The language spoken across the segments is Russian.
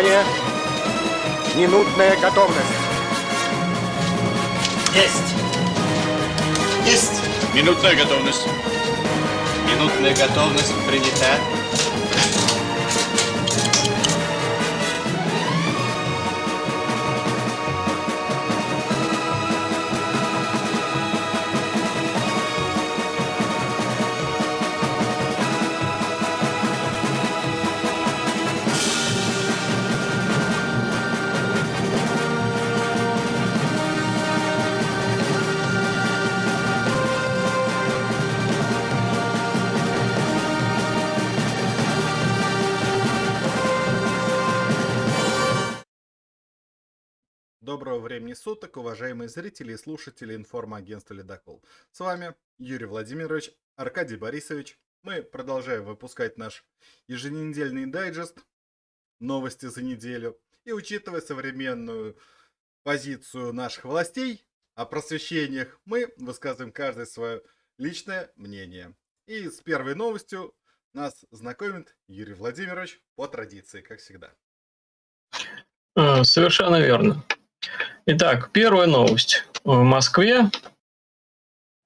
Внимание! Минутная готовность. Есть! Есть! Минутная готовность. Минутная готовность принята. Времени суток, уважаемые зрители и слушатели информагентства «Ледокол». С вами Юрий Владимирович, Аркадий Борисович. Мы продолжаем выпускать наш еженедельный дайджест «Новости за неделю». И учитывая современную позицию наших властей о просвещениях, мы высказываем каждое свое личное мнение. И с первой новостью нас знакомит Юрий Владимирович по традиции, как всегда. А, Совершенно верно. Итак, первая новость. В Москве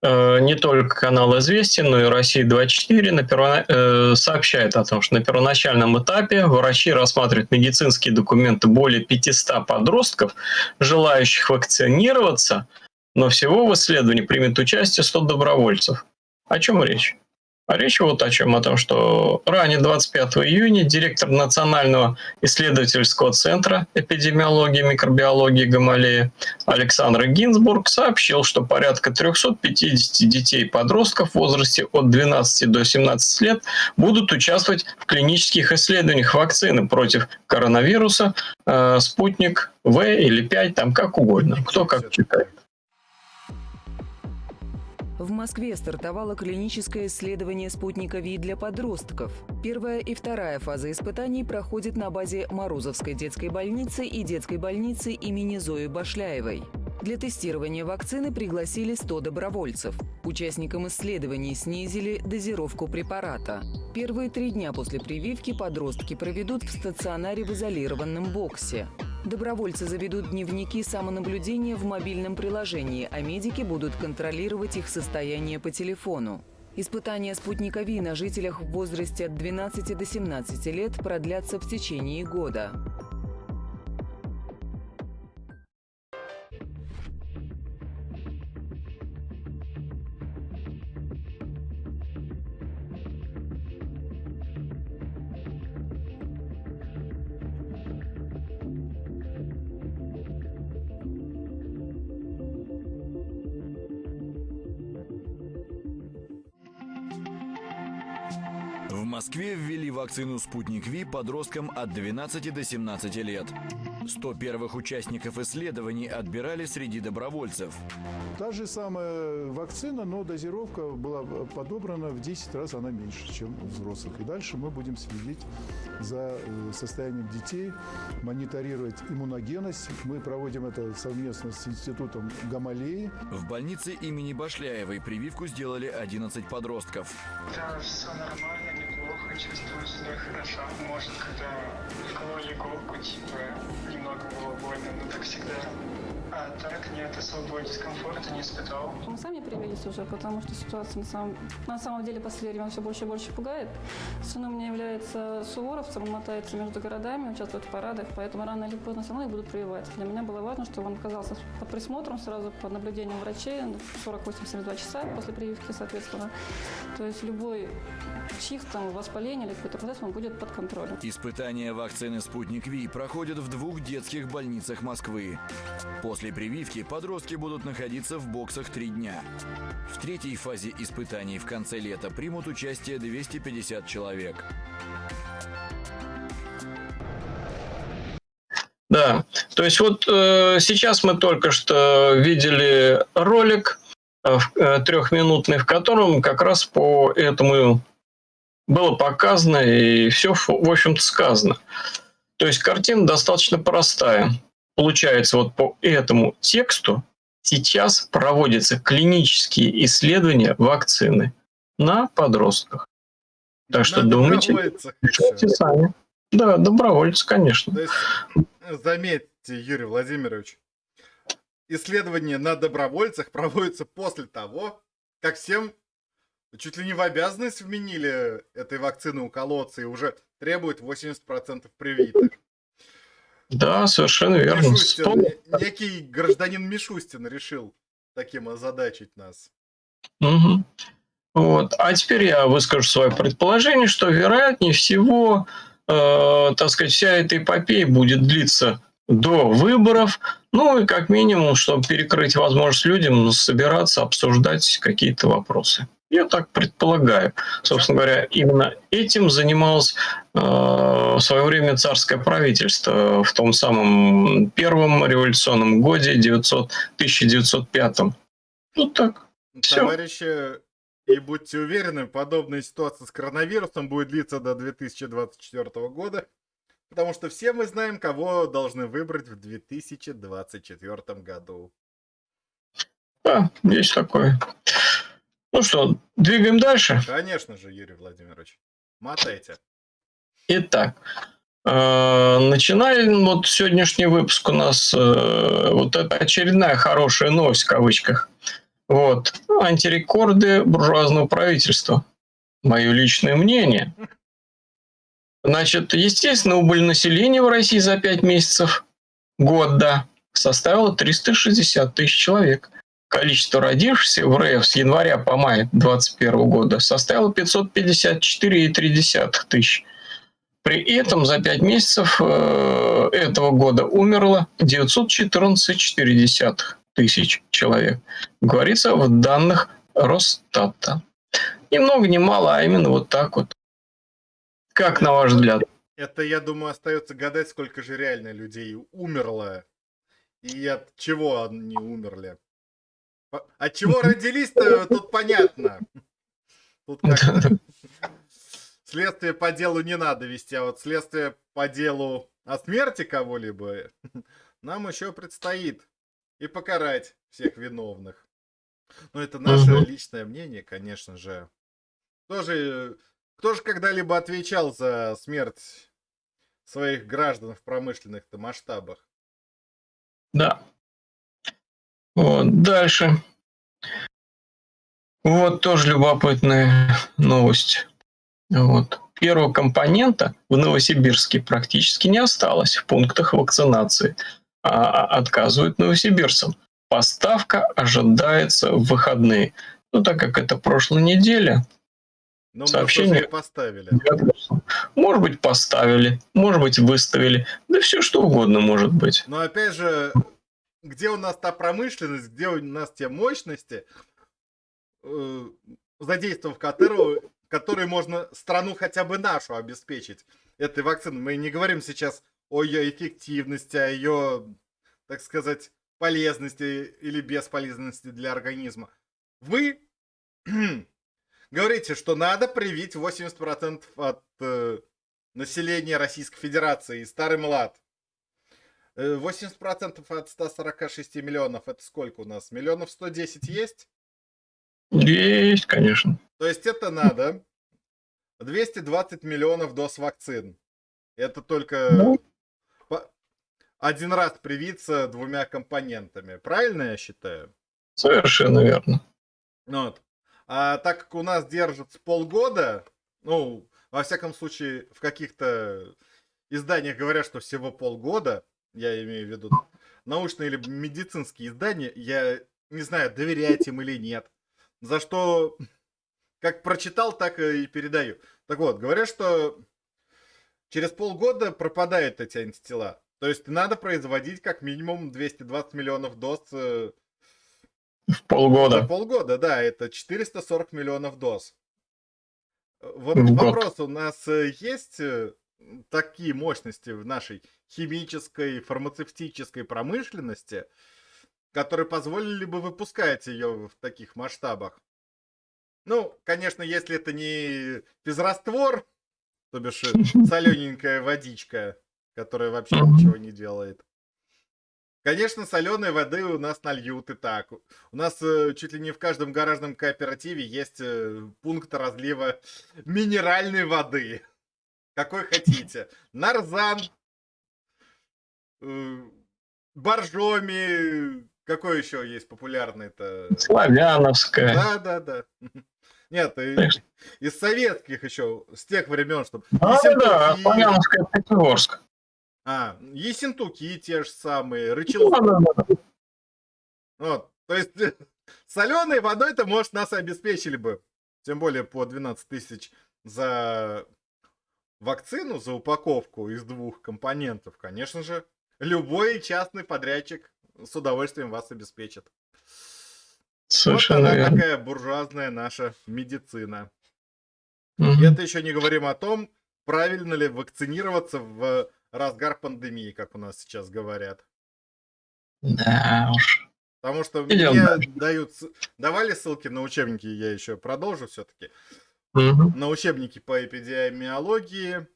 э, не только канал «Известия», но и «Россия-24» на перво... э, сообщает о том, что на первоначальном этапе врачи рассматривают медицинские документы более 500 подростков, желающих вакцинироваться, но всего в исследовании примет участие 100 добровольцев. О чем речь? А речь вот о чем, о том, что ранее 25 июня директор Национального исследовательского центра эпидемиологии микробиологии Гамалея Александр Гинзбург сообщил, что порядка 350 детей и подростков в возрасте от 12 до 17 лет будут участвовать в клинических исследованиях вакцины против коронавируса э, «Спутник В» или 5, там как угодно, кто как читает. В Москве стартовало клиническое исследование спутника ВИ для подростков. Первая и вторая фазы испытаний проходят на базе Морозовской детской больницы и детской больницы имени Зои Башляевой. Для тестирования вакцины пригласили 100 добровольцев. Участникам исследований снизили дозировку препарата. Первые три дня после прививки подростки проведут в стационаре в изолированном боксе. Добровольцы заведут дневники самонаблюдения в мобильном приложении, а медики будут контролировать их состояние по телефону. Испытания спутника ВИ на жителях в возрасте от 12 до 17 лет продлятся в течение года. Вакцину «Спутник Ви» подросткам от 12 до 17 лет. 100 первых участников исследований отбирали среди добровольцев. Та же самая вакцина, но дозировка была подобрана в 10 раз, она меньше, чем у взрослых. И дальше мы будем следить за э, состоянием детей, мониторировать иммуногенность. Мы проводим это совместно с институтом Гамалеи. В больнице имени Башляевой прививку сделали 11 подростков. Да, все нормально, чувствую себя хорошо. Может, когда вкололи иголку, типа, немного было больно, но так всегда. А так нет, особого дискомфорта не испытал. Мы сами привились уже, потому что ситуация на самом, на самом деле последнее время все больше и больше пугает. Сын у меня является суворовцем, он мотается между городами, участвует в парадах, поэтому рано или поздно все равно их будут прививать. Для меня было важно, чтобы он оказался под присмотром сразу, под наблюдением врачей 48-72 часа после прививки, соответственно. То есть любой чих, там, воспаление или какой-то процесс, он будет под контролем. Испытания вакцины «Спутник Ви» проходят в двух детских больницах Москвы. После прививки подростки будут находиться в боксах три дня. В третьей фазе испытаний в конце лета примут участие 250 человек. Да, то есть вот э, сейчас мы только что видели ролик э, э, трехминутный, в котором как раз по этому было показано и все, в общем-то, сказано. То есть картина достаточно простая. Получается, вот по этому тексту сейчас проводятся клинические исследования вакцины на подростках. Так что Надо думайте, хорошо. сами. Да, добровольцы, конечно. То есть, э, заметьте, Юрий Владимирович, исследования на добровольцах проводятся после того, как всем чуть ли не в обязанность вменили этой вакцины уколоться и уже требуют 80% привитых. Да, совершенно верно. Мишустин, Вспом- не- некий гражданин Мишустин решил таким озадачить нас. Мгм. Вот. А теперь я выскажу свое предположение, что вероятнее всего, э, так сказать, вся эта эпопея будет длиться до выборов, ну и как минимум, чтобы перекрыть возможность людям собираться, обсуждать какие-то вопросы. Я так предполагаю. Собственно говоря, именно этим занималось э, в свое время царское правительство в том самом первом революционном годе 900, 1905. Ну так. Всё. Товарищи, и будьте уверены, подобная ситуация с коронавирусом будет длиться до 2024 года, потому что все мы знаем, кого должны выбрать в 2024 году. Да, есть такое. Ну что, двигаем дальше. Конечно же, Юрий Владимирович. Мотайте. Итак, э, начинаем вот сегодняшний выпуск у нас, э, вот это очередная хорошая новость в кавычках. Вот, антирекорды буржуазного правительства. Мое личное мнение. Значит, естественно, убыль населения в России за 5 месяцев года составила 360 тысяч человек. Количество родившихся в РФ с января по май 2021 года составило 554,3 тысяч. При этом за 5 месяцев э, этого года умерло 914,4 тысяч человек. Говорится в данных Росстата. Ни много ни мало, а именно вот так вот. Как на ваш взгляд? Это, я думаю, остается гадать, сколько же реально людей умерло и от чего они умерли. От чего родились-то, тут понятно. Тут как следствие по делу не надо вести, а вот следствие по делу о смерти кого-либо нам еще предстоит. И покарать всех виновных. Но это наше Мгм. личное мнение, конечно же. Кто же, кто же когда-либо отвечал за смерть своих граждан в промышленных-то масштабах? Да. Вот, дальше. Вот тоже любопытная новость. Вот. Первого компонента в Новосибирске практически не осталось в пунктах вакцинации, а отказывают новосибирцам. Поставка ожидается в выходные. Ну, так как это прошлая неделя, Но мы Сообщение. поставили. может быть, поставили, может быть, выставили, да все что угодно может быть. Но опять же, где у нас та промышленность, где у нас те мощности, э, задействовав которую, которые можно страну хотя бы нашу обеспечить этой вакциной. Мы не говорим сейчас о ее эффективности, о ее, так сказать, полезности или бесполезности для организма. Вы говорите, что надо привить 80% от э, населения Российской Федерации старый млад. Э, 80% от 146 миллионов, это сколько у нас? Миллионов 110 есть? Есть, конечно. То есть это надо 220 миллионов доз вакцин. Это только Ну. один раз привиться двумя компонентами. Правильно я считаю? Совершенно верно. Ну Вот. А так как у нас держится полгода, ну, во всяком случае, в каких-то изданиях говорят, что всего полгода, я имею в виду научные или медицинские издания, я не знаю, доверять им или нет. За что, как прочитал, так и передаю. Так вот, говорят, что через полгода пропадают эти антитела. То есть надо производить как минимум 220 миллионов доз э, В за полгода. полгода, да, это 440 миллионов доз. Э, Вот В год. вопрос, у нас э, есть такие мощности в нашей химической, фармацевтической промышленности, которые позволили бы выпускать ее в таких масштабах? Ну, конечно, если это не физраствор, то бишь солененькая водичка, которая вообще ничего не делает. Конечно, соленой воды у нас нальют и так. У нас э, чуть ли не в каждом гаражном кооперативе есть э, пункт разлива минеральной воды. Какой хотите. Нарзан, э, Боржоми, какой еще есть популярный-то? Славяновская. Да, да, да. Нет, и- Конечно. из советских еще, с тех времен, чтобы... А, да, Славяновская Пятигорск. А, Ессентуки те же самые, Да, Рычелки. да, да. Вот, то есть соленой водой-то, может, нас обеспечили бы. Тем более по 12 тысяч за вакцину, за упаковку из двух компонентов. Конечно же, любой частный подрядчик с удовольствием вас обеспечит. Совершенно вот она верно. такая буржуазная наша медицина. Мгм. И это еще не говорим о том, правильно ли вакцинироваться в разгар пандемии, как у нас сейчас говорят. Да уж. Потому что Идем мне дальше. дают, давали ссылки на учебники, я еще продолжу все-таки. Мгм. На учебники по эпидемиологии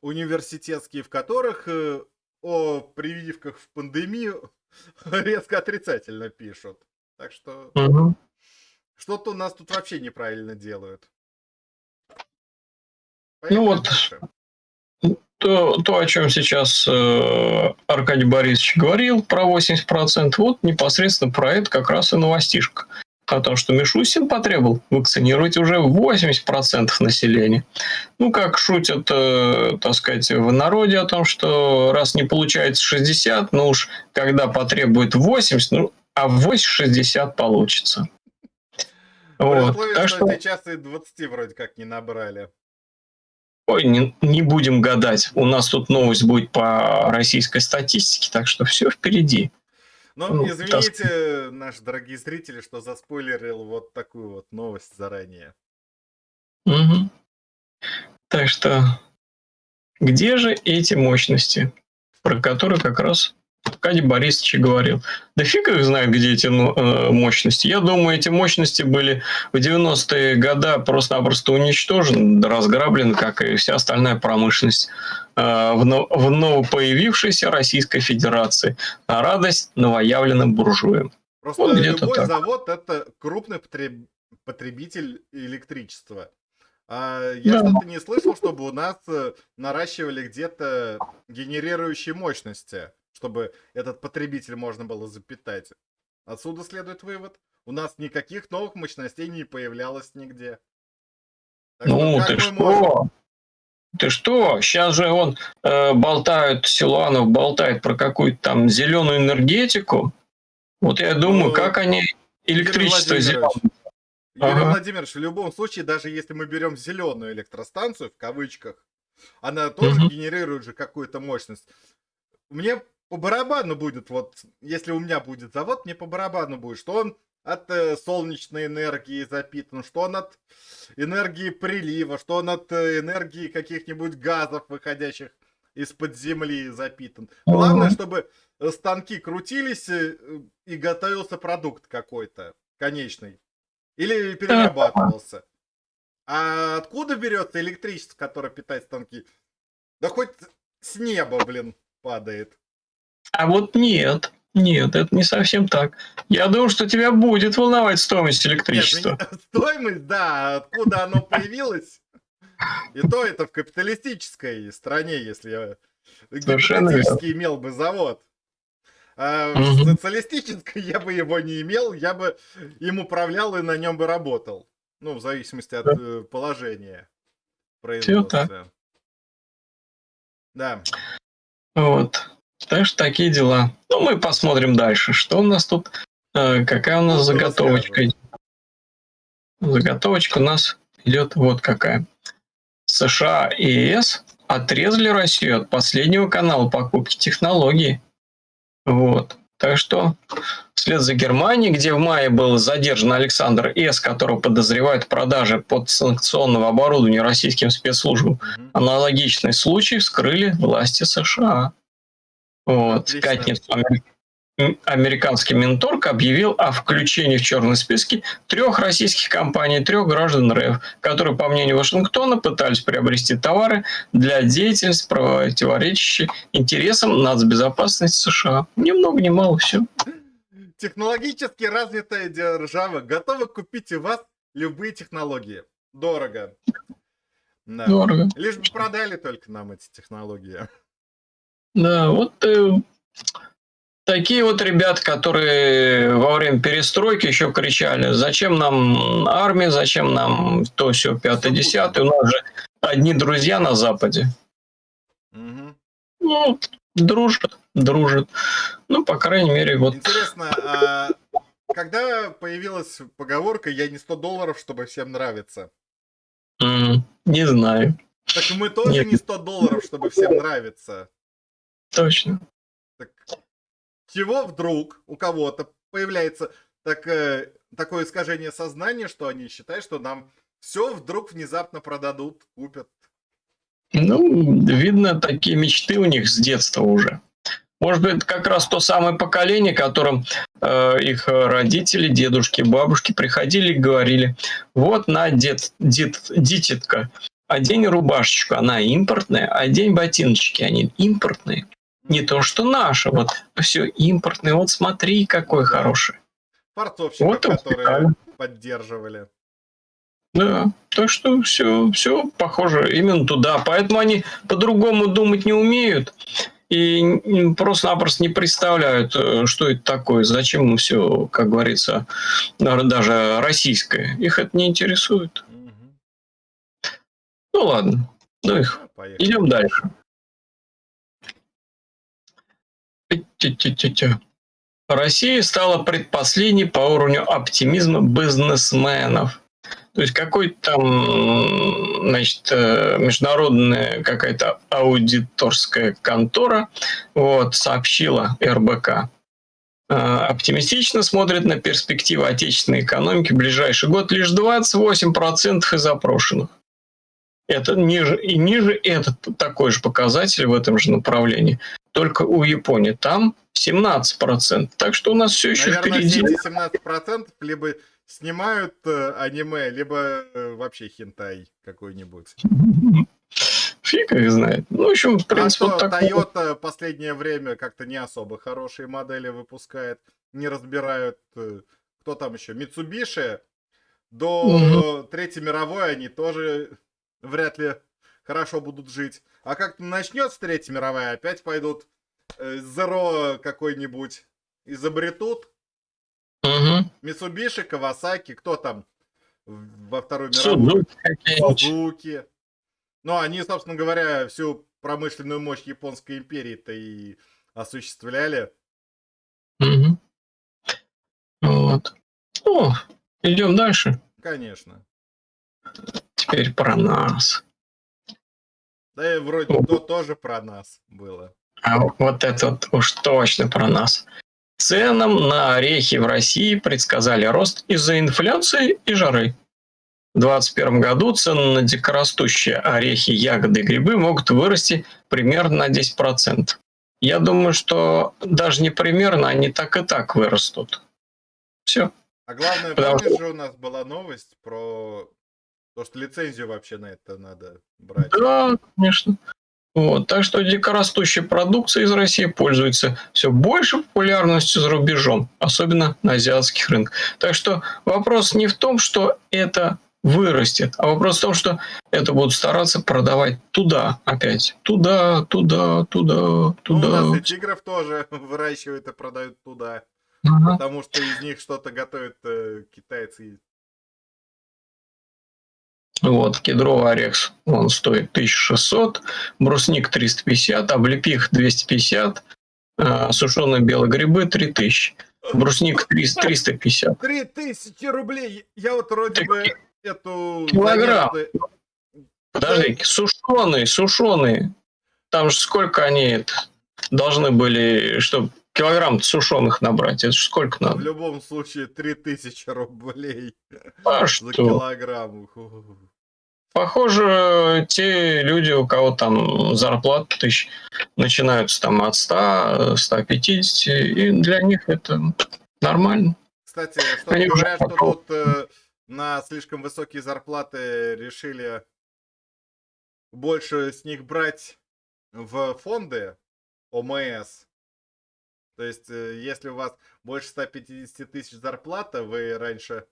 университетские, в которых э, о прививках в пандемию резко отрицательно пишут. Так что Мгм. что-то у нас тут вообще неправильно делают. Ну Поехали вот, дальше. то, то, о чем сейчас э, Аркадий Борисович говорил, про 80%, вот непосредственно про это как раз и новостишка. О том, что Мишустин потребовал вакцинировать уже 80% населения. Ну, как шутят, э, так сказать, в народе о том, что раз не получается 60, ну уж когда потребует 80, ну, а 8-60 получится. При Вот. условии, Так что... сейчас и 20 вроде как не набрали. Ой, не, не будем гадать. У нас тут новость будет по российской статистике, так что все впереди. Ну, Ну, извините, наши дорогие зрители, что заспойлерил вот такую вот новость заранее. Мгм. Так что где же эти мощности, про которые как раз Аркадий Борисович говорил? Да фиг их знает, где эти ну, э, мощности. Я думаю, эти мощности были в 90-е годы просто-напросто уничтожены, разграблены, как и вся остальная промышленность э, в, но- в новопоявившейся Российской Федерации. На радость новоявленным буржуям. Просто Вот любой так. завод это крупный потреб- потребитель электричества. А я Да. что-то не слышал, чтобы у нас э, наращивали где-то генерирующие мощности, чтобы этот потребитель можно было запитать. Отсюда следует вывод. У нас никаких новых мощностей не появлялось нигде. Так Ну, ты что? можем? Ты что? Сейчас же он э, болтают, Силуанов болтает про какую-то там зеленую энергетику. Вот я думаю, Ну, как они электричество зеленое. Юрий Ага. Владимирович, в любом случае, даже если мы берем зеленую электростанцию, в кавычках, она тоже Мгм. генерирует же какую-то мощность. Мне по барабану будет, вот, если у меня будет завод, мне по барабану будет, что он от э, солнечной энергии запитан, что он от энергии прилива, что он от э, энергии каких-нибудь газов, выходящих из-под земли запитан. Главное, чтобы э, станки крутились э, и готовился продукт какой-то конечный. Или перерабатывался. А откуда берется электричество, которое питает станки? Да хоть с неба, блин, падает. А вот нет, нет, это не совсем так. Я думаю, что тебя будет волновать стоимость Нет, электричества. меня- стоимость, да, а откуда оно появилось? И то это в капиталистической стране, если я гипотетически имел бы завод. А в социалистической я бы его не имел, я бы им управлял и на нем бы работал. Ну, в зависимости от э, положения производства. Да. Вот. Так что такие дела. Ну, мы посмотрим дальше, что у нас тут, э, какая у нас Ну, заготовочка. Заготовочка у нас идет вот какая. США и ЕС отрезали Россию от последнего канала покупки технологий. Вот. Так что вслед за Германией, где в мае был задержан Александр С., которого подозревают в продаже подсанкционного оборудования российским спецслужбам, аналогичный случай вскрыли власти США. Вот. В Отлично. пятницу амер- м, американский Минторг объявил о включении в черный списки трех российских компаний, трех граждан РФ, которые, по мнению Вашингтона, пытались приобрести товары для деятельности, противоречащей интересам нацбезопасности США. Ни много ни мало, все. Технологически развитая держава готова купить у вас любые технологии. Дорого. Да. Дорого. Лишь бы продали только нам эти технологии. Да, вот э, такие вот ребята, которые во время перестройки еще кричали, зачем нам армия, зачем нам то все пятое, десятое, у нас же одни друзья на Западе. Мгм. Ну, дружат, дружат. Ну, по крайней мере, вот Интересно, а когда появилась поговорка «я не 100 долларов, чтобы всем нравиться»? не знаю, Так мы тоже Нет. не 100 долларов, чтобы всем нравиться. Точно. Так чего вдруг у кого-то появляется так, э, такое искажение сознания, что они считают, что нам все вдруг внезапно продадут, купят. Ну, видно, такие мечты у них с детства уже. Может быть, это как раз то самое поколение, которым э, их родители, дедушки, бабушки приходили и говорили, вот на, дед, дед, дитятка, одень рубашечку, она импортная, одень ботиночки, они импортные. Не то, что наши, вот все импортные, вот смотри, какой хороший. Фарцовщиков, Вот которые специально. поддерживали. Да, так что все, все похоже именно туда. Поэтому они по-другому думать не умеют и просто-напросто не представляют, э, что это такое, зачем им все, как говорится, даже российское. Их это не интересует. Мгм. Ну ладно, ну их. Поехали. Идем дальше. Россия стала предпоследней по уровню оптимизма бизнесменов. То есть какой-то там, значит, э, международная какая-то аудиторская контора вот, сообщила РБК, э, оптимистично смотрит на перспективы отечественной экономики в ближайший год лишь 28% из опрошенных. Это ниже, и ниже этот такой же показатель в этом же направлении. Только у Японии там 17%. Так что у нас все еще Наверное, впереди. эти 17% либо снимают э, аниме, либо э, вообще хентай какой-нибудь. Фиг их знает. Ну, в общем, в А принципе, что вот вот. Toyota последнее время как-то не особо хорошие модели выпускает, не разбирают, э, кто там еще, Mitsubishi. До Третьей мировой они тоже вряд ли хорошо будут жить. А как начнется Третья мировая, опять пойдут э, Zero какой-нибудь изобретут. Mitsubishi, Kawasaki, кто там во Второй мировой? Сузуки. Ну, они, собственно говоря, всю промышленную мощь Японской империи-то и осуществляли. Мгм. Вот. Ну, идем дальше. Конечно. Теперь про нас. Да и вроде то тоже про нас было. А вот это вот уж точно про нас. Ценам на орехи в России предсказали рост из-за инфляции и жары. В 2021 году цены на дикорастущие орехи, ягоды и грибы могут вырасти примерно на 10%. Я думаю, что даже не примерно, они так и так вырастут. Все. А главное, Потому помнишь же у нас была новость про то, что лицензию вообще на это надо брать. Да, конечно. Вот, так что дикорастущая продукция из России пользуется все больше популярностью за рубежом, особенно на азиатских рынках. Так что вопрос не в том, что это вырастет, а вопрос в том, что это будут стараться продавать туда опять. Туда, туда, туда, Ну, у туда. нас и тигров тоже выращивают и продают туда. Ага. Потому что из них что-то готовят э, китайцы. Вот, кедровый орех, он стоит 1600, брусник 350, облепих 250, э, сушеные белые грибы 3000, брусник 300, 350. Три тысячи рублей! Я вот вроде бы эту... Килограмм. заметку- Подожди, сушеные, сушеные. Там же сколько они это, должны были, чтобы килограмм сушеных набрать? Это же сколько В надо? любом случае, 3000 рублей А за что? килограмм. Похоже, те люди, у кого там зарплата тысяч, начинаются там от 100, 150, и для них это нормально. Кстати, что Они говорят, что попробовали. тут э, на слишком высокие зарплаты решили больше с них брать в фонды ОМС. То есть, э, если у вас больше 150 тысяч зарплата, вы раньше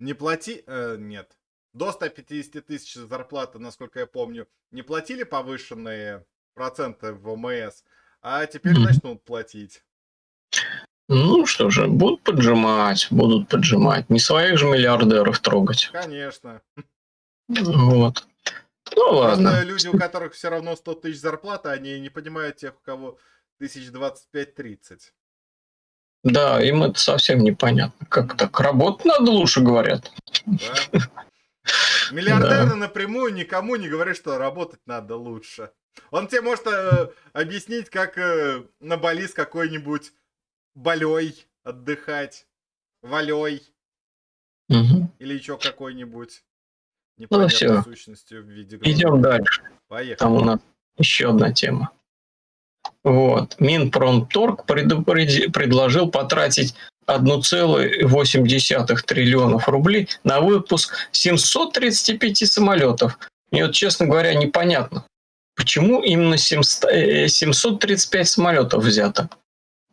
не плати... э, нет. До 150 тысяч зарплаты, насколько я помню, не платили повышенные проценты в ВМС, а теперь начнут платить. Ну что же, будут поджимать, будут поджимать. Не своих же миллиардеров трогать. Конечно. Вот. Ну ладно. Просто люди, у которых все равно 100 тысяч зарплаты, они не понимают тех, у кого тысяч 25-30. Да, им это совсем непонятно. Как так? Работать надо лучше, говорят. Да? Миллиардеры напрямую никому не говорят, что работать надо лучше. Он тебе может э, объяснить, как э, на Бали с какой-нибудь болей отдыхать, валей Мгм. или еще какой-нибудь Ну, непонятной всё. сущностью в виде Идем дальше. Поехали. Там у нас еще одна тема. Вот. Минпромторг предложил потратить 1,8 триллионов рублей на выпуск 735 самолетов. Мне вот, честно говоря, непонятно, почему именно 700 э, 735 самолетов взято.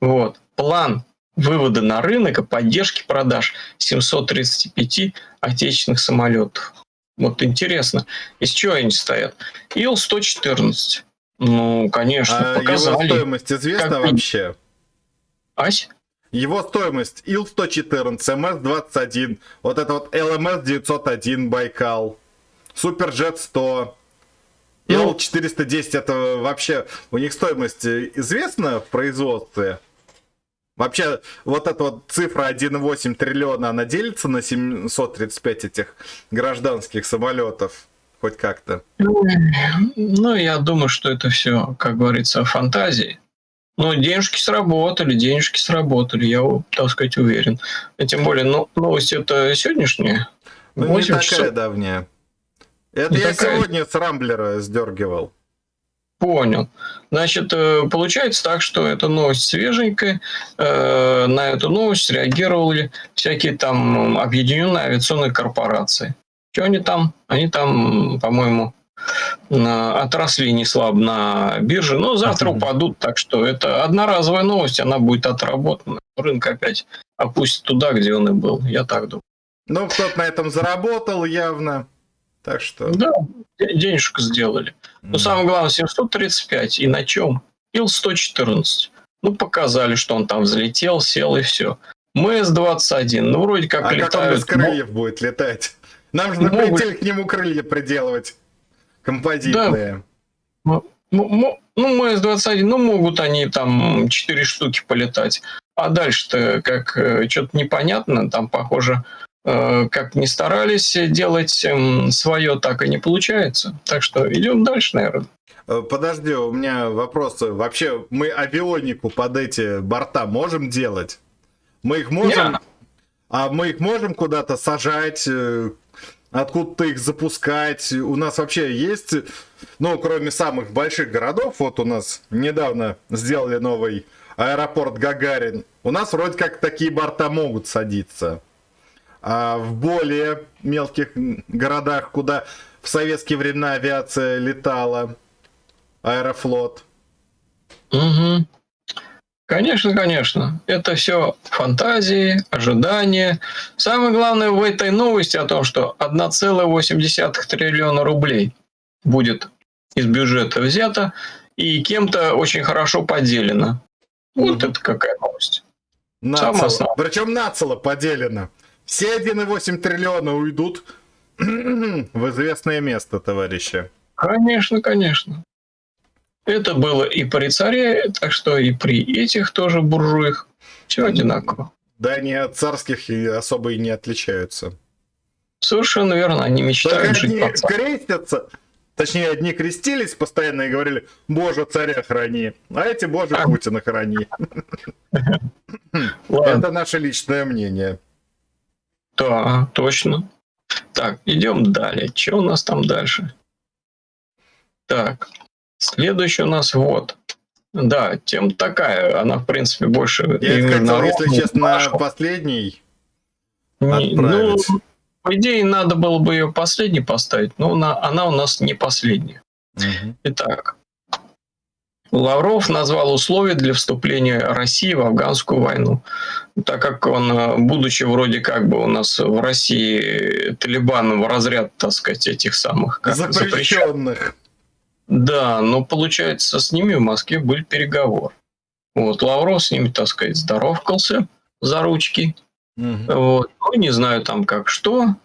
Вот. План вывода на рынок и поддержки продаж 735 отечественных самолетов. Вот интересно, из чего они стоят? Ил-114. Ну, конечно, А его показали. стоимость известна Как- вообще? Ась? Его стоимость Ил-114, МС-21, вот это вот ЛМС-901 Байкал, Суперджет-100, Ну. Ил-410, это вообще, у них стоимость э, известна в производстве? Вообще, вот эта вот цифра 1,8 триллиона, она делится на 735 этих гражданских самолетов? Хоть как-то. Ну, я думаю, что это все, как говорится, фантазии. Но денежки сработали, денежки сработали, я, так сказать, уверен. И тем более, ну, новость это сегодняшняя. Ну, не 8 такая часов. давняя. Это Не я такая. сегодня с Рамблера сдергивал. Понял. Значит, э, получается так, что эта новость свеженькая. Э, На эту новость реагировали всякие там объединенные авиационные корпорации. Что они там? Они там, по-моему, отросли не слабо на бирже, но завтра упадут, так что это одноразовая новость, она будет отработана. Рынок опять опустит туда, где он и был, я так думаю. Ну, кто-то на этом заработал явно. Так что... Да, де- денежку сделали. Но м. самое главное, 735. И на чем? Ил-114. Ну, показали, что он там взлетел, сел и все. МС-21. Ну, вроде как А как он летают. без крыльев будет летать? Нам же на Могут. прицеле к нему крылья приделывать. Композитные. Ну, мо- ну, МС-21, ну, могут они там 4 штуки полетать. А дальше-то как что-то непонятно. Там, похоже, э, как не старались делать свое, так и не получается. Так что идем дальше, наверное. Э, Подожди, у меня вопросы. Вообще, мы авионику под эти борта можем делать? Мы их можем... Не. А мы их можем куда-то сажать, э, откуда-то их запускать? У нас вообще есть, ну, кроме самых больших городов, вот у нас недавно сделали новый аэропорт Гагарин. У нас вроде как такие борта могут садиться. А в более мелких городах, куда в советские времена авиация летала, аэрофлот. Мгм. Конечно, конечно. Это все фантазии, ожидания. Самое главное в этой новости о том, что 1,8 триллиона рублей будет из бюджета взято и кем-то очень хорошо поделено. Вот Мгм. это какая новость. Нацело. Причем нацело поделено. Все 1,8 триллиона уйдут в известное место, товарищи. Конечно, конечно. Это было и при царе, так что и при этих тоже буржуях. Все одинаково. Да они от царских особо и не отличаются. Совершенно верно, они Только мечтают жить одни под царь. крестятся, точнее, одни крестились постоянно и говорили, Боже, царя храни, а эти, Боже, А. Путина храни. Это наше личное мнение. Да, точно. Так, идем далее. Что у нас там дальше? Так, следующий у нас вот. Да, тема такая, она, в принципе, больше Я хотел, если честно, последний Не- Ну, по идее, надо было бы ее последней поставить, но она, она у нас не последняя. Мгм. Итак, Лавров назвал условия для вступления России в афганскую войну. Так как он, э, будучи вроде как бы у нас в России Талибан в разряд, так сказать, этих самых как, запрещенных. Запрещенных. Да, но получается, с ними в Москве были переговоры. Вот, Лавров с ними, так сказать, здоровкался за ручки. Мгм. Вот. Ну, не знаю там как что.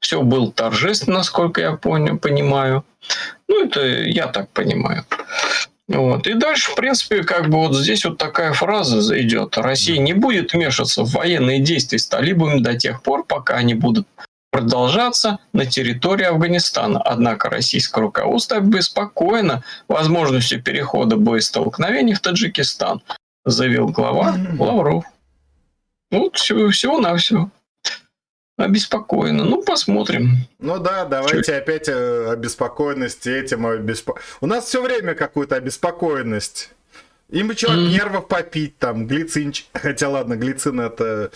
Все было торжественно, насколько я понял, понимаю. Ну, это я так понимаю. Вот. И дальше, в принципе, как бы вот здесь вот такая фраза идет. Россия не будет вмешиваться в военные действия с талибами до тех пор, пока они будут продолжаться на территории Афганистана. Однако российское руководство обеспокоено возможностью перехода боестолкновений в Таджикистан, заявил глава Лавров. Вот всего, всего-навсего. Обеспокоено. Ну, посмотрим. Ну да, давайте опять э, обеспокоенность этим. обеспо- У нас все время какую-то обеспокоенность. Им бы от Мгм. нервов попить, там, глицинч. Хотя ладно, глицин это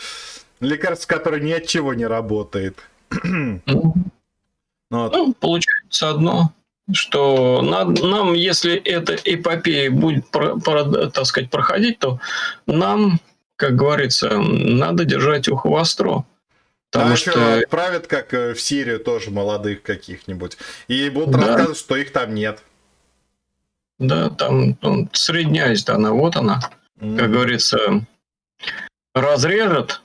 лекарство, которое ни от чего не работает. Ну, Ну. Ну, получается одно, что над- нам, если эта эпопея будет, про- про- так сказать, проходить, то нам, как говорится, надо держать ухо востро. Потому а что... что отправят, как э, в Сирию, тоже молодых каких-нибудь. И будут Да. рассказывать, что их там нет. Да, там ну, Средняя Азия, она вот она, М. как говорится, разрежет,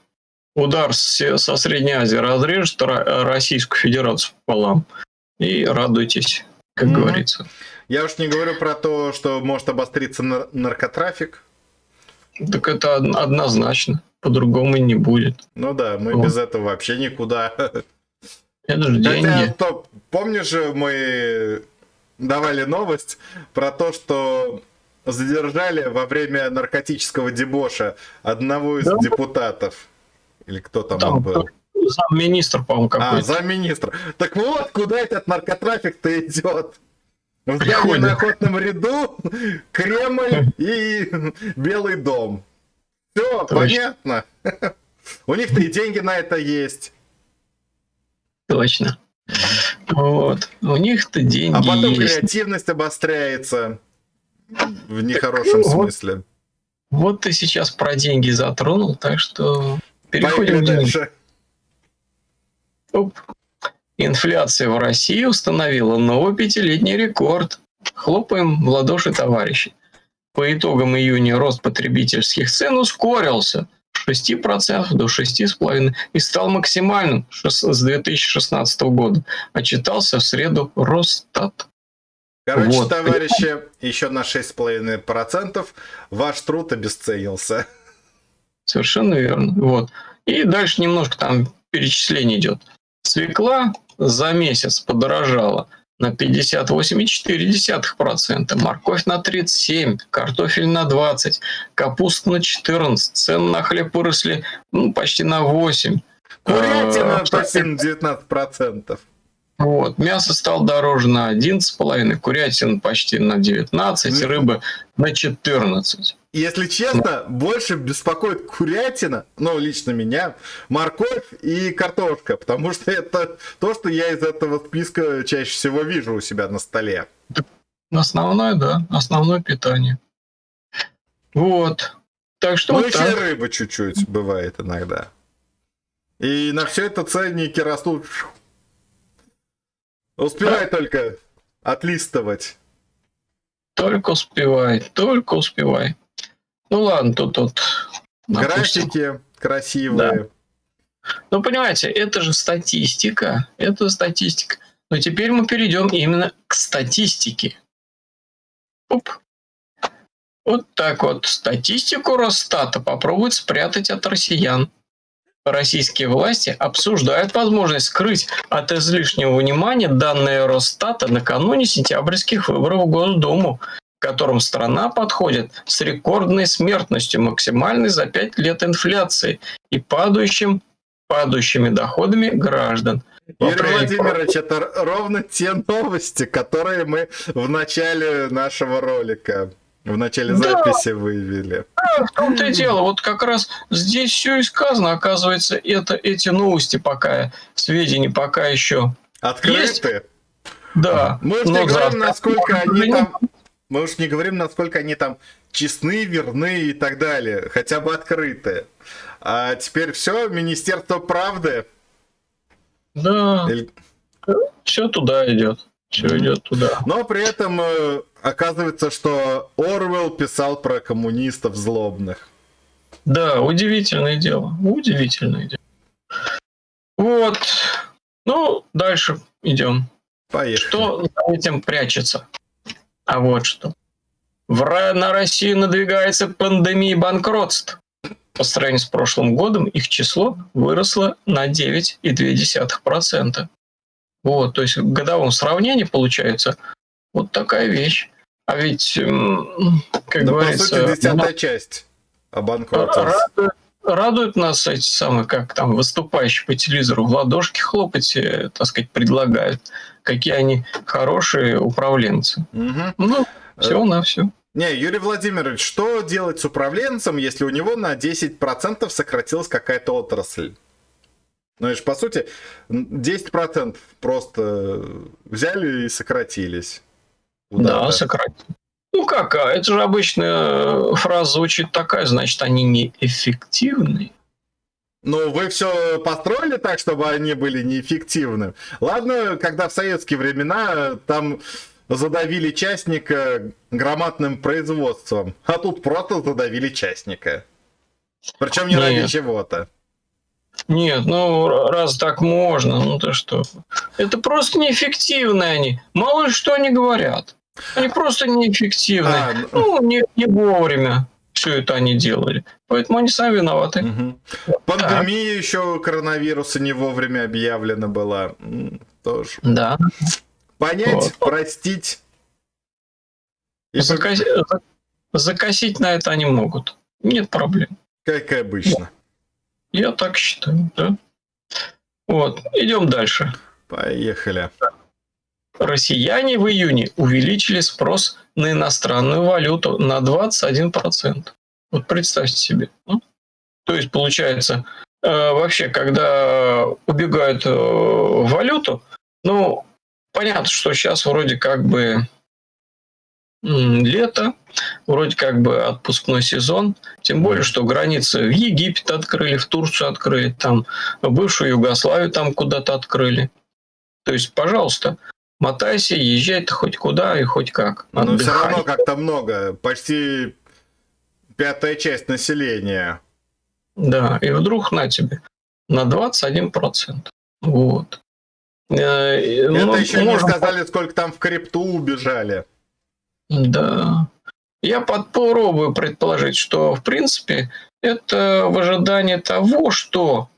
удар со Средней Азии разрежет Ро- Российскую Федерацию пополам. И радуйтесь, как Мгм. говорится. Я уж не говорю про то, что может обостриться нар- наркотрафик. Так это од- однозначно, по-другому не будет. Ну да, мы Вот. без этого вообще никуда. Это же Хотя, деньги. стоп, помнишь же, мы давали новость про то, что задержали во время наркотического дебоша одного из Да. депутатов. Или кто там, Там он был? Замминистр, по-моему, А, какой-то. замминистра. Так вот, куда этот наркотрафик-то идет? В Приходит. на охотном ряду, Кремль и Белый дом. Все, Точно. понятно. У них-то и деньги на это есть. Точно. Вот. У них-то деньги А потом есть. креативность обостряется. В нехорошем вот. смысле. Вот ты сейчас про деньги затронул, так что переходим Поехали дальше. Оп. Инфляция в России установила новый пятилетний рекорд. Хлопаем в ладоши, товарищи. По итогам июня рост потребительских цен ускорился с 6% до 6,5% и стал максимальным с 2016 года. Отчитался в среду Росстат. Короче, Вот. товарищи, еще на 6,5% ваш труд обесценился. Совершенно верно. Вот. И дальше немножко там перечисление идет. Свекла за месяц подорожала на 58,4%, морковь на 37%, картофель на 20%, капуста на 14%, цены на хлеб выросли ну, почти на 8%. Курятина почти на 19%. Вот. Мясо стало дороже на 11,5%, курятина почти на 19%, рыба на 14%. Если честно, больше беспокоит курятина, ну, лично меня, морковь и картошка, потому что это то, что я из этого списка чаще всего вижу у себя на столе. Основное, да, основное питание. Вот. Так что Ну, вот еще так. рыба чуть-чуть бывает иногда. И на все это ценники растут. Успевай только отлистывать. Только успевай, только успевай. Ну ладно, тут вот. Графики красивые. Ну, понимаете, это же статистика. Это статистика. Но теперь мы перейдем именно к статистике. Оп. Вот так вот. Статистику Росстата попробуют спрятать от россиян. Российские власти обсуждают возможность скрыть от излишнего внимания данные Росстата накануне сентябрьских выборов в Госдуму, к которым страна подходит с рекордной смертностью, максимальной за 5 лет инфляции и падающим падающими доходами граждан. Юрий Владимирович, это ровно те новости, которые мы в начале нашего ролика, в начале Да. записи выявили. В том-то и дело, вот как раз здесь все и сказано. Оказывается, это эти новости пока, сведения пока еще Открыты. да. Мы но не говорим, завтра- насколько они там Мы уж не говорим, насколько они там честны, верны и так далее, хотя бы открытые. А теперь все, Министерство правды. Да, Или- все туда идет. Все идет туда. Но при этом э, оказывается, что Орвел писал про коммунистов злобных. Да, удивительное дело. Удивительное дело. Вот. Ну, дальше идем. Поехали. Что за этим прячется? А вот что. В на Россию надвигается пандемия банкротств. По сравнению с прошлым годом их число выросло на 9,2%. Вот, то есть в годовом сравнении получается вот такая вещь. А ведь, как Ну, по говорится, сути, десятая часть обанкротилась. Радует, радует нас эти самые, как там, выступающие по телевизору, в ладошки хлопать, э, так сказать, предлагают. Какие они хорошие управленцы. Мгм. Ну, все на все. Не, Юрий Владимирович, что делать с управленцем, если у него на 10% сократилась какая-то отрасль? Ну, это ж, по сути, м, 10% просто взяли и сократились. Да, Куда-то. сократить. Ну как, а это же обычно фраза звучит такая, значит, они неэффективны. Ну, вы все построили так, чтобы они были неэффективны. Ладно, когда в советские времена там задавили частника громадным производством, а тут просто задавили частника. Причем не ради чего-то. Нет, ну раз так можно, ну то что? Это просто неэффективны они. Мало ли что они говорят. Они просто неэффективны. А, ну- не, не вовремя все это они делали. Поэтому они сами виноваты. Мгм. Пандемия еще коронавируса не вовремя объявлена была. Тоже. Да. Понять, Вот. простить. И Закоси- за- Закосить на это они могут. Нет проблем. как и обычно. Я так считаю, да. Вот, идем дальше. Поехали. Россияне в июне увеличили спрос на иностранную валюту на 21%. Вот представьте себе. ну. То есть, получается, э, вообще, когда убегают э, в валюту, ну, понятно, что сейчас вроде как бы лето, вроде как бы отпускной сезон, тем более, что границы в Египет открыли, в Турцию открыли, там бывшую Югославию там куда-то открыли. То есть, пожалуйста, мотайся, езжай ты хоть куда и хоть как. Но все Отдыхай. равно как-то много. Почти пятая часть населения. Да, и вдруг на тебе на 21%. Вот. Э, Это ну, еще не можем- сказали, сколько там в крипту убежали. Да. Я попробую предположить, что, в принципе, это в ожидании того, что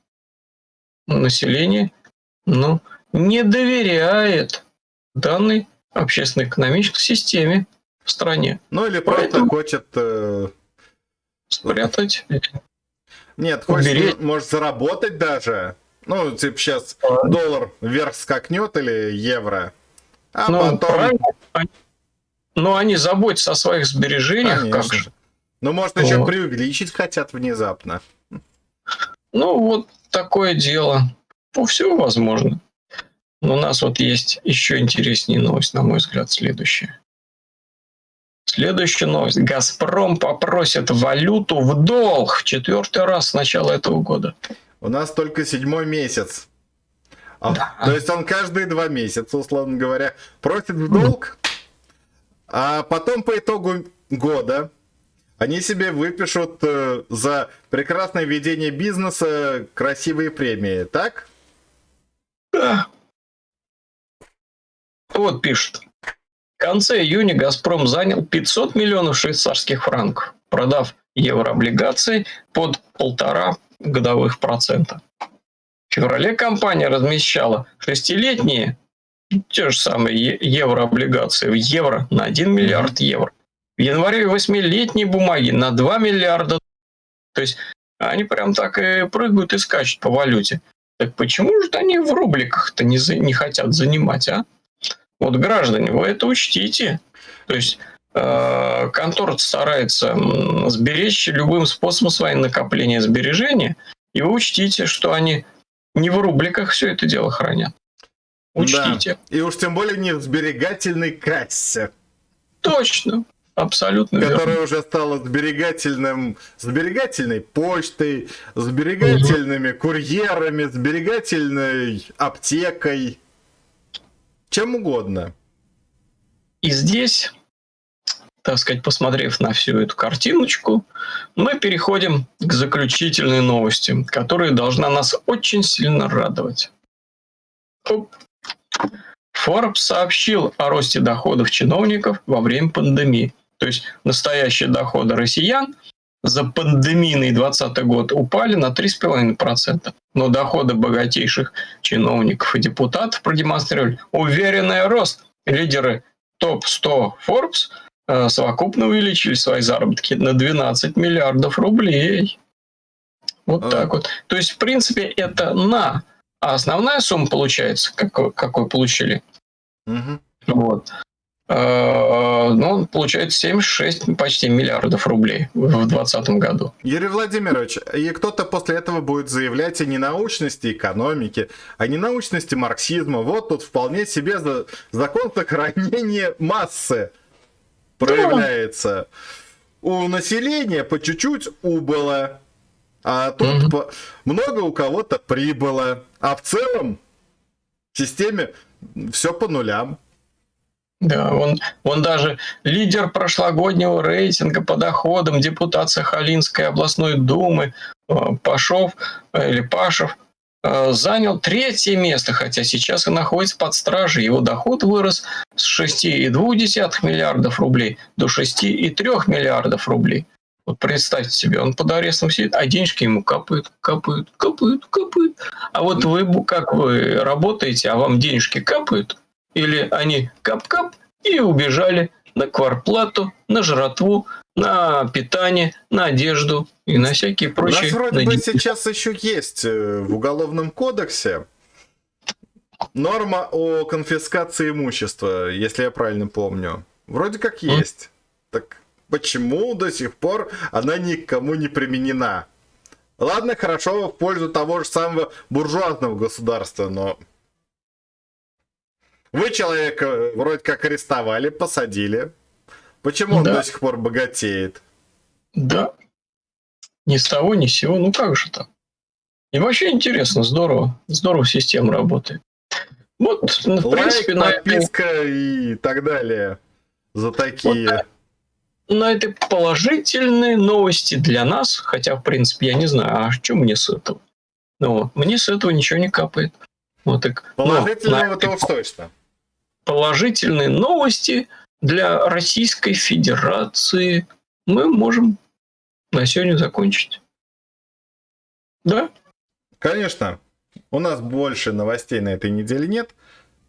население ну, не доверяет данной общественно-экономической системе в стране. Ну или просто Поэтому- хочет... э, Спрятать. Нет, хочет, Уберечь. может, заработать даже. Ну, типа сейчас доллар вверх скакнет или евро. А Ну, потом... правильно. Но они заботятся о своих сбережениях, как Конечно. же. Ну, может, еще Вот. преувеличить хотят внезапно. Ну, вот такое дело. Ну, все возможно. Но у нас вот есть еще интереснее новость, на мой взгляд, следующая. Следующая новость. «Газпром» попросит валюту в долг четвертый раз с начала этого года. У нас только седьмой месяц. А, Да. То есть он каждые два месяца, условно говоря, просит в долг, а потом по итогу года они себе выпишут э, за прекрасное ведение бизнеса красивые премии, так? Да. Вот пишет. В конце июня «Газпром» занял 500 миллионов швейцарских франков, продав еврооблигации под полтора годовых процента. В феврале компания размещала шестилетние те же самые еврооблигации в евро на 1 миллиард евро. В январе восьмилетние бумаги на 2 миллиарда. То есть они прям так и прыгают и скачут по валюте. Так почему же они в рубликах-то не, за- не хотят занимать, а? Вот, граждане, вы это учтите. То есть э, контора старается сберечь любым способом свои накопления сбережения, и вы учтите, что они не в рубликах все это дело хранят. Учтите. И уж тем более не в сберегательной кассе. Точно. Абсолютно верно. Которая уже стала сберегательным, сберегательной почтой, сберегательными курьерами, сберегательной аптекой. Чем угодно. И здесь, так сказать, посмотрев на всю эту картиночку, мы переходим к заключительной новости, которая должна нас очень сильно радовать. Оп. Forbes сообщил о росте доходов чиновников во время пандемии. То есть настоящие доходы россиян за пандемийный 2020 год упали на 3,5%. Но доходы богатейших чиновников и депутатов продемонстрировали уверенный рост. Лидеры топ-100 Forbes э, совокупно увеличили свои заработки на 12 миллиардов рублей. Вот А. так вот. То есть, в принципе, это на. А основная сумма получается, какой, какой получили, Мгм. вот. Э, Ну, получается 76 почти миллиардов рублей в 2020 году. Юрий Владимирович, и кто-то после этого будет заявлять о ненаучности экономики, о ненаучности марксизма. Вот тут вполне себе за- закон сохранения массы проявляется. У населения по чуть-чуть убыло, а тут Мгм. по- много у кого-то прибыло. А в целом в системе все по нулям. Да, он, он даже лидер прошлогоднего рейтинга по доходам депутат Сахалинской областной думы э, Пашов э, или Пашев э, занял третье место, хотя сейчас и находится под стражей. Его доход вырос с 6,2 миллиардов рублей до 6,3 миллиардов рублей. Вот представьте себе, он под арестом сидит, а денежки ему капают, капают, капают, капают. А вот вы, как вы работаете, а вам денежки капают, или они кап-кап и убежали на кварплату, на жратву, на питание, на одежду и на всякие У прочие... нас вроде бы надежды. сейчас еще есть э, в Уголовном кодексе норма о конфискации имущества, если я правильно помню. Вроде как есть. Так почему до сих пор она никому не применена? Ладно, хорошо, в пользу того же самого буржуазного государства, но... Вы человека вроде как арестовали, посадили. Почему он Да. до сих пор богатеет? Да. Ни с того, ни с сего. Ну как же так? И вообще интересно, здорово. Здорово система работает. Вот, в принципе, на Лайк, подписка и так далее. За такие. Вот на этой положительной новости для нас, хотя, в принципе, я не знаю, а что мне с этого? Ну, вот, мне с этого ничего не капает. Вот так. Но Положительного на это точно. положительные новости для Российской Федерации мы можем на сегодня закончить. Да? Конечно. У нас больше новостей на этой неделе нет.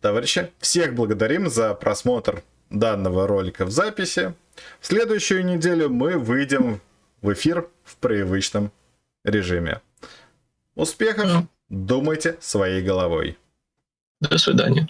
Товарищи, всех благодарим за просмотр данного ролика в записи. В следующую неделю мы выйдем в эфир в привычном режиме. Успехов! Думайте своей головой. До свидания.